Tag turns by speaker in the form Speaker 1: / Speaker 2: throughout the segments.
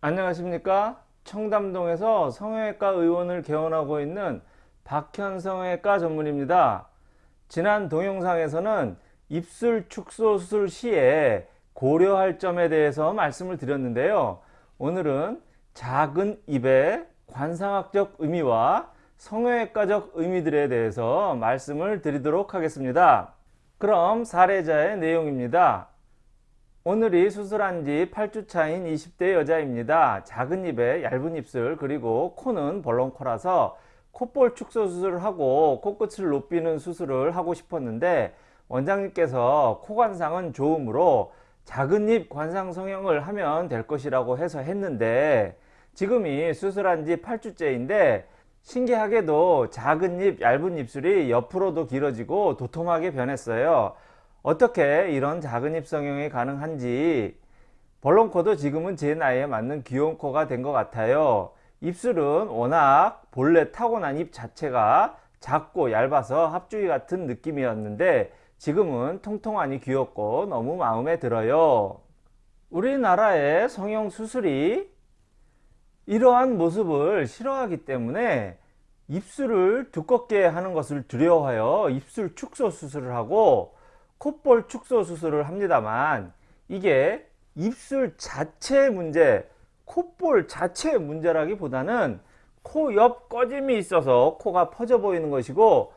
Speaker 1: 안녕하십니까? 청담동에서 성형외과 의원을 개원하고 있는 박현 성형외과 전문입니다. 지난 동영상에서는 입술 축소 수술 시에 고려할 점에 대해서 말씀을 드렸는데요. 오늘은 작은 입의 관상학적 의미와 성형외과적 의미들에 대해서 말씀을 드리도록 하겠습니다. 그럼 사례자의 내용입니다 오늘이 수술한 지 8주 차인 20대 여자입니다. 작은 입에 얇은 입술 그리고 코는 벌렁코라서 콧볼 축소 수술을 하고 코끝을 높이는 수술을 하고 싶었는데 원장님께서 코 관상은 좋으므로 작은 입 관상 성형을 하면 될 것이라고 해서 했는데 지금이 수술한 지 8주째인데 신기하게도 작은 입 얇은 입술이 옆으로도 길어지고 도톰하게 변했어요. 어떻게 이런 작은 입 성형이 가능한지 벌렁코도 지금은 제 나이에 맞는 귀여운 코가 된 것 같아요. 입술은 워낙 본래 타고난 입 자체가 작고 얇아서 합주기 같은 느낌이었는데 지금은 통통하니 귀엽고 너무 마음에 들어요. 우리나라의 성형 수술이 이러한 모습을 싫어하기 때문에 입술을 두껍게 하는 것을 두려워하여 입술 축소 수술을 하고 콧볼 축소 수술을 합니다만 이게 입술 자체의 문제 콧볼 자체의 문제라기보다는 코 옆 꺼짐이 있어서 코가 퍼져 보이는 것이고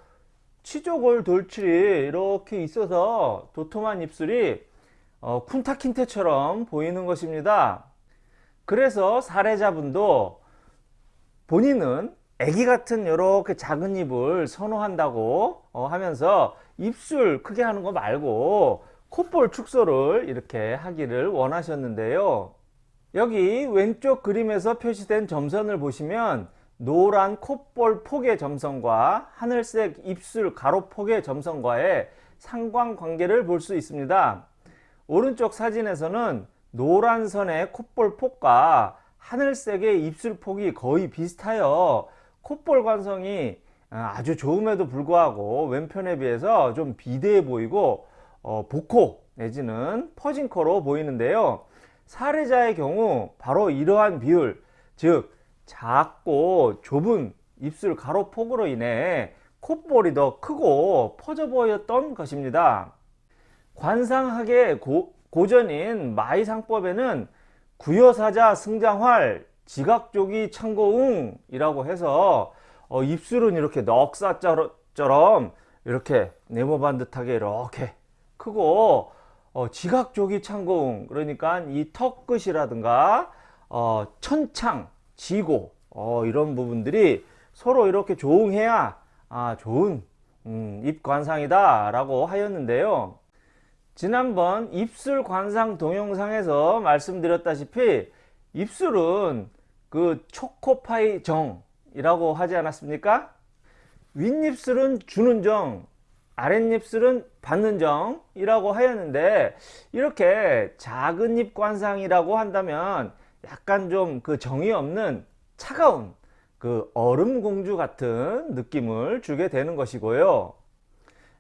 Speaker 1: 치조골 돌출이 이렇게 있어서 도톰한 입술이 어, 쿤타킨테처럼 보이는 것입니다. 그래서 사례자분도 본인은 애기 같은 이렇게 작은 입을 선호한다고 어, 하면서 입술 크게 하는 거 말고 콧볼 축소를 이렇게 하기를 원하셨는데요. 여기 왼쪽 그림에서 표시된 점선을 보시면 노란 콧볼 폭의 점선과 하늘색 입술 가로 폭의 점선과의 상관관계를 볼 수 있습니다. 오른쪽 사진에서는 노란 선의 콧볼 폭과 하늘색의 입술 폭이 거의 비슷하여 콧볼 관성이 아, 아주 좋음에도 불구하고 왼편에 비해서 좀 비대해 보이고 어, 복코 내지는 퍼진 코로 보이는데요. 사례자의 경우 바로 이러한 비율 즉 작고 좁은 입술 가로폭으로 인해 콧볼이 더 크고 퍼져 보였던 것입니다. 관상학의 고, 고전인 마이상법에는 구여사자 승장활 지각조기 창고웅 이라고 해서 어, 입술은 이렇게 넉사처럼 이렇게 네모반 듯하게 이렇게 크고 어, 지각조기 창고웅 그러니까 이 턱 끝이라든가 어, 천창 지고 어, 이런 부분들이 서로 이렇게 조응해야 아, 좋은 음, 입 관상이다 라고 하였는데요. 지난번 입술 관상 동영상에서 말씀드렸다시피 입술은 그 초코파이 정이라고 하지 않았습니까? 윗입술은 주는 정, 아랫입술은 받는 정이라고 하였는데 이렇게 작은 입 관상이라고 한다면 약간 좀 그 정이 없는 차가운 그 얼음 공주 같은 느낌을 주게 되는 것이고요.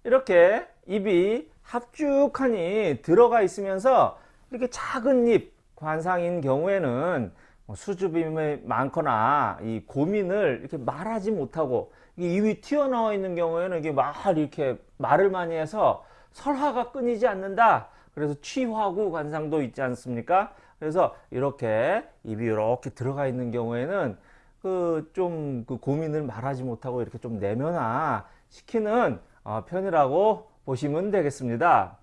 Speaker 1: 이렇게 입이 합죽하니 들어가 있으면서 이렇게 작은 입 관상인 경우에는 뭐 수줍음이 많거나 이 고민을 이렇게 말하지 못하고 입이 튀어나와 있는 경우에는 이게 말 이렇게 말을 많이 해서 설화가 끊이지 않는다. 그래서 취화구 관상도 있지 않습니까? 그래서 이렇게 입이 이렇게 들어가 있는 경우에는 그 좀그 그 고민을 말하지 못하고 이렇게 좀 내면화 시키는 어, 편이라고 보시면 되겠습니다.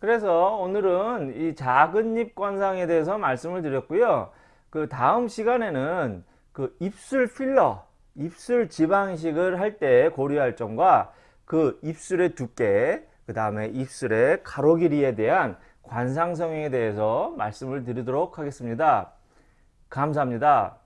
Speaker 1: 그래서 오늘은 이 작은 입 관상에 대해서 말씀을 드렸고요. 그 다음 시간에는 그 입술 필러, 입술 지방식을 할 때 고려할 점과 그 입술의 두께, 그 다음에 입술의 가로 길이에 대한 관상 성형에 대해서 말씀을 드리도록 하겠습니다. 감사합니다.